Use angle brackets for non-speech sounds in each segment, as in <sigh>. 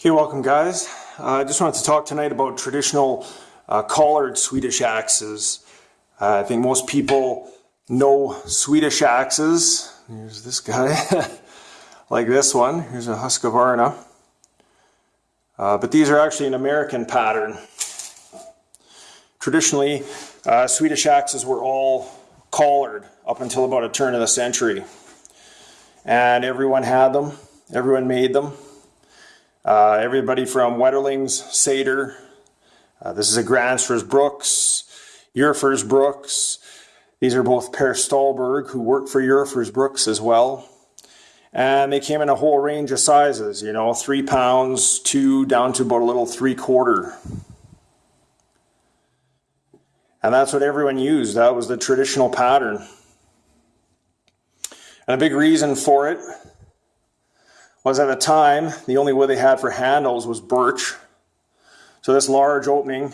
Okay, welcome guys. Uh, I just wanted to talk tonight about traditional uh, collared Swedish axes. Uh, I think most people know Swedish axes. Here's this guy, <laughs> like this one. Here's a Husqvarna. Uh, but these are actually an American pattern. Traditionally, uh, Swedish axes were all collared up until about a turn of the century. And everyone had them, everyone made them. Uh, everybody from Wetterlings, Sater, uh, this is a Gransfors Bruks, Eurofors Brooks. These are both Per Stålberg, who worked for Eurofors Brooks as well. And they came in a whole range of sizes, you know, three pounds, two, down to about a little three quarter. And that's what everyone used. That was the traditional pattern. And a big reason for it was at the time, the only wood they had for handles was birch. So this large opening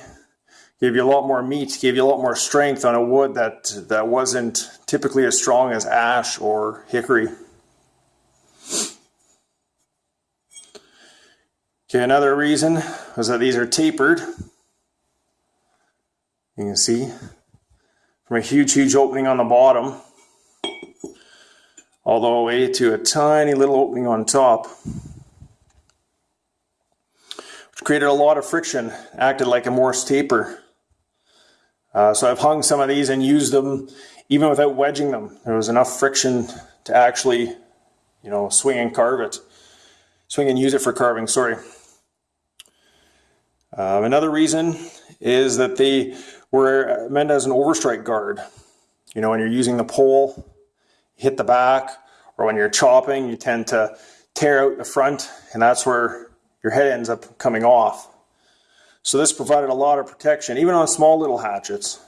gave you a lot more meat, gave you a lot more strength on a wood that, that wasn't typically as strong as ash or hickory. Okay, another reason was that these are tapered. You can see from a huge, huge opening on the bottom all the way to a tiny little opening on top. Which created a lot of friction, acted like a Morse taper. Uh, so I've hung some of these and used them even without wedging them. There was enough friction to actually, you know, swing and carve it. Swing and use it for carving, sorry. Um, another reason is that they were meant as an overstrike guard. You know, when you're using the pole hit the back, or when you're chopping, you tend to tear out the front, and that's where your head ends up coming off. So this provided a lot of protection, even on small little hatchets.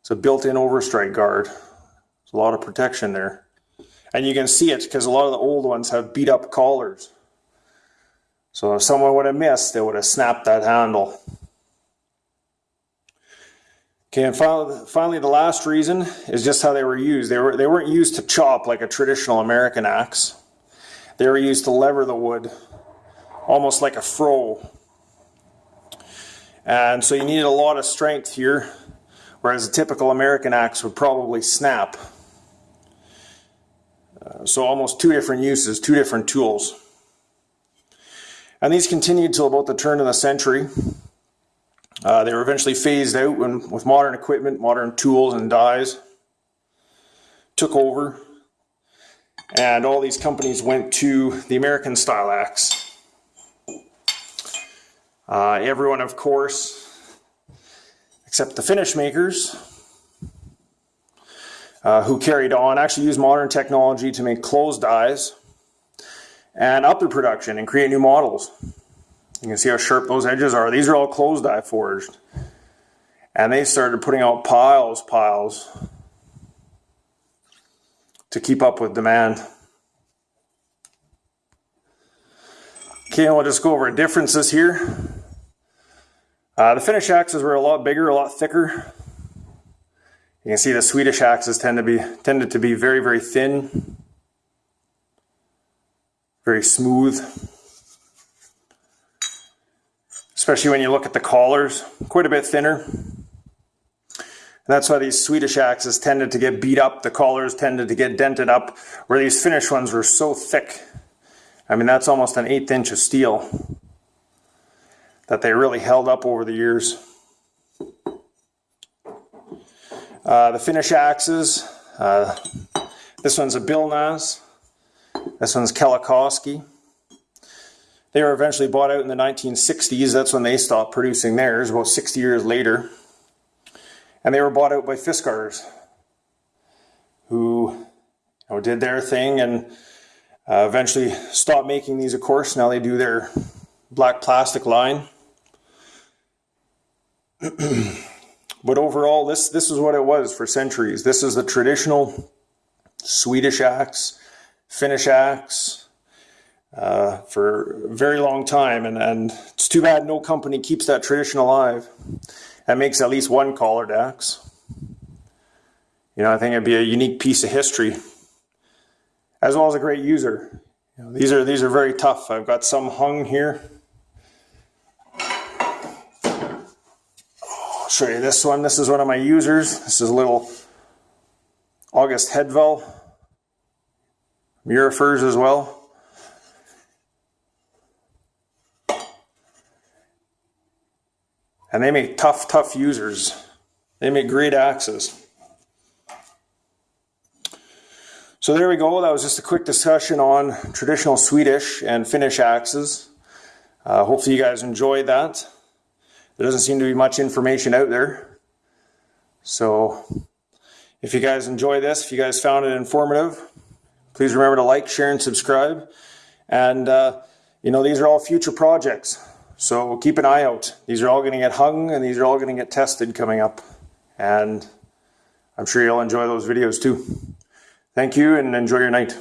It's a built-in overstrike guard. There's a lot of protection there. And you can see it because a lot of the old ones have beat up collars. So if someone would have missed, they would have snapped that handle. Okay, and finally, the last reason is just how they were used. They, were, they weren't used to chop like a traditional American axe. They were used to lever the wood, almost like a froe. And so you needed a lot of strength here, whereas a typical American axe would probably snap. Uh, so almost two different uses, two different tools. And these continued till about the turn of the century. Uh, they were eventually phased out when, with modern equipment, modern tools and dies took over. And all these companies went to the American style axe. Uh, everyone, of course, except the Finnish makers, uh, who carried on, actually used modern technology to make closed dies and up their production and create new models. You can see how sharp those edges are. These are all closed die forged. And they started putting out piles, piles to keep up with demand. Okay, we'll just go over differences here. Uh, the Finnish axes were a lot bigger, a lot thicker. You can see the Swedish axes tend to be tended to be very, very thin, very smooth especially when you look at the collars, quite a bit thinner. And that's why these Swedish axes tended to get beat up, the collars tended to get dented up, where these Finnish ones were so thick. I mean, that's almost an eighth inch of steel that they really held up over the years. Uh, the Finnish axes, uh, this one's a Billnäs, this one's Kellokoski. They were eventually bought out in the 1960s. That's when they stopped producing theirs, about 60 years later. And they were bought out by Fiskars, who you know, did their thing and uh, eventually stopped making these, of course. Now they do their black plastic line. <clears throat> but overall, this, this is what it was for centuries. This is the traditional Swedish axe, Finnish axe, uh, for a very long time. And, and it's too bad no company keeps that tradition alive and makes at least one collared axe. You know, I think it'd be a unique piece of history, as well as a great user. You know, these are these are very tough. I've got some hung here. I'll show you this one. This is one of my users. This is a little August Headville. Murifers as well. And they make tough, tough users. They make great axes. So there we go. That was just a quick discussion on traditional Swedish and Finnish axes. Uh, hopefully you guys enjoyed that. There doesn't seem to be much information out there. So if you guys enjoy this, if you guys found it informative, please remember to like, share, and subscribe. And, uh, you know, these are all future projects. So keep an eye out. These are all going to get hung and these are all going to get tested coming up. And I'm sure you'll enjoy those videos too. Thank you and enjoy your night.